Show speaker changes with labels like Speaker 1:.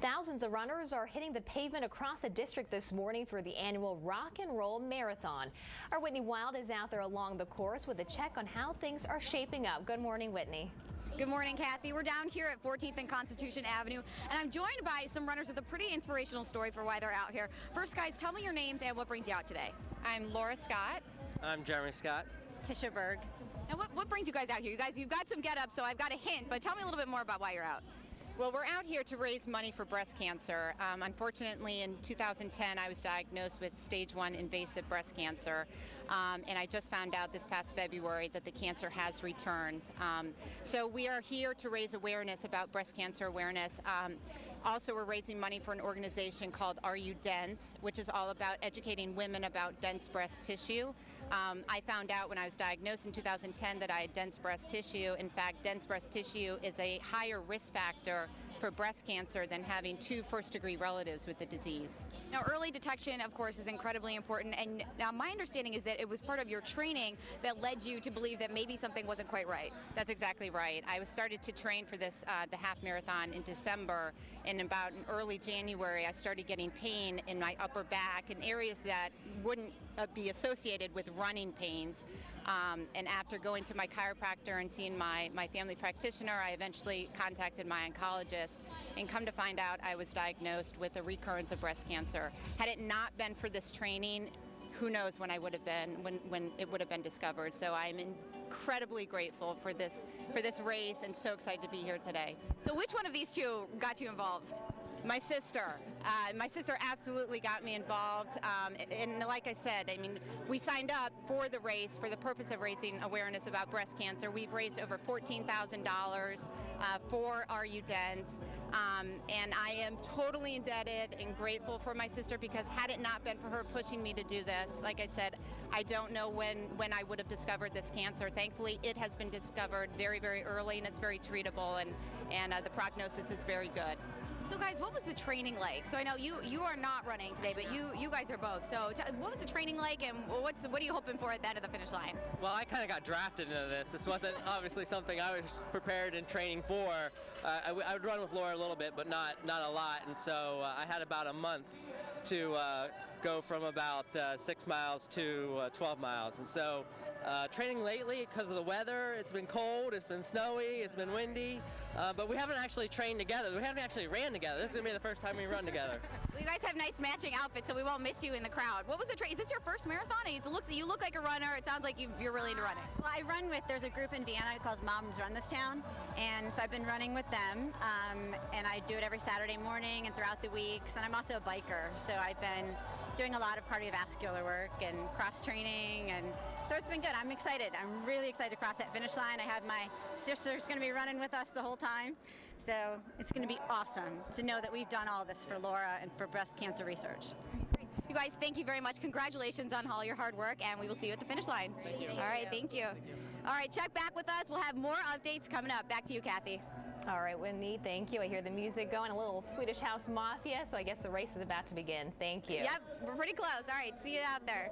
Speaker 1: Thousands of runners are hitting the pavement across the district this morning for the annual Rock and Roll Marathon. Our Whitney Wild is out there along the course with a check on how things are shaping up. Good morning, Whitney.
Speaker 2: Good morning, Kathy. We're down here at 14th and Constitution Avenue, and I'm joined by some runners with a pretty inspirational story for why they're out here. First, guys, tell me your names and what brings you out today.
Speaker 3: I'm Laura Scott.
Speaker 4: I'm Jeremy Scott.
Speaker 3: Tisha Berg.
Speaker 2: Now, what, what brings you guys out here? You guys, you've got some get up, so I've got a hint, but tell me a little bit more about why you're out.
Speaker 3: Well, we're out here to raise money for breast cancer. Um, unfortunately, in 2010, I was diagnosed with stage one invasive breast cancer, um, and I just found out this past February that the cancer has returned. Um, so we are here to raise awareness about breast cancer awareness. Also, we're raising money for an organization called Are You Dense, which is all about educating women about dense breast tissue. Um, I found out when I was diagnosed in 2010 that I had dense breast tissue. In fact, dense breast tissue is a higher risk factor for breast cancer than having two first degree relatives with the disease.
Speaker 2: Now, early detection, of course, is incredibly important. And now, my understanding is that it was part of your training that led you to believe that maybe something wasn't quite right.
Speaker 3: That's exactly right. I was started to train for this, uh, the half marathon in December. And about in early January, I started getting pain in my upper back in areas that wouldn't uh, be associated with running pains. Um, and after going to my chiropractor and seeing my, my family practitioner, I eventually contacted my oncologist and come to find out I was diagnosed with a recurrence of breast cancer. Had it not been for this training, who knows when I would have been, when, when it would have been discovered. So I'm incredibly grateful for this, for this race and so excited to be here today.
Speaker 2: So which one of these two got you involved?
Speaker 3: My sister. Uh, my sister absolutely got me involved. Um, and like I said, I mean, we signed up for the race for the purpose of raising awareness about breast cancer. We've raised over $14,000 uh, for Are You Dense. Um, and I am totally indebted and grateful for my sister because had it not been for her pushing me to do this, like I said, I don't know when, when I would have discovered this cancer. Thankfully, it has been discovered very, very early and it's very treatable and, and uh, the prognosis is very good.
Speaker 2: So guys, what was the training like? So I know you you are not running today, but you you guys are both. So what was the training like, and what's what are you hoping for at the end of the finish line?
Speaker 4: Well, I kind of got drafted into this. This wasn't obviously something I was prepared and training for. Uh, I, would run with Laura a little bit, but not not a lot, and so uh, I had about a month to uh, go from about uh, six miles to uh, 12 miles. And so uh, training lately because of the weather, it's been cold, it's been snowy, it's been windy, uh, but we haven't actually trained together. We haven't actually ran together. This is going to be the first time we run together.
Speaker 2: well, you guys have nice matching outfits, so we won't miss you in the crowd. What was the train? Is this your first marathon? It looks, you look like a runner. It sounds like you, are really into running.
Speaker 5: Well, I run with, there's a group in Vienna called Moms Run This Town, and so I've been running with them, um, and I do it every Saturday morning and throughout the weeks, and I'm also a biker, so I've been doing a lot of cardiovascular work and cross training and so it's been good. I'm excited. I'm really excited to cross that finish line. I have my sister's going to be running with us the whole time. So it's going to be awesome to know that we've done all this for Laura and for breast cancer research.
Speaker 2: You guys, thank you very much. Congratulations on all your hard work, and we will see you at the finish line.
Speaker 4: Thank you.
Speaker 2: All right, thank you. Thank you. All right, check back with us. We'll have more updates coming up. Back to you, Kathy.
Speaker 1: All right, Whitney, thank you. I hear the music going, a little Swedish House Mafia, so I guess the race is about to begin. Thank you.
Speaker 2: Yep, we're pretty close. All right, see you out there.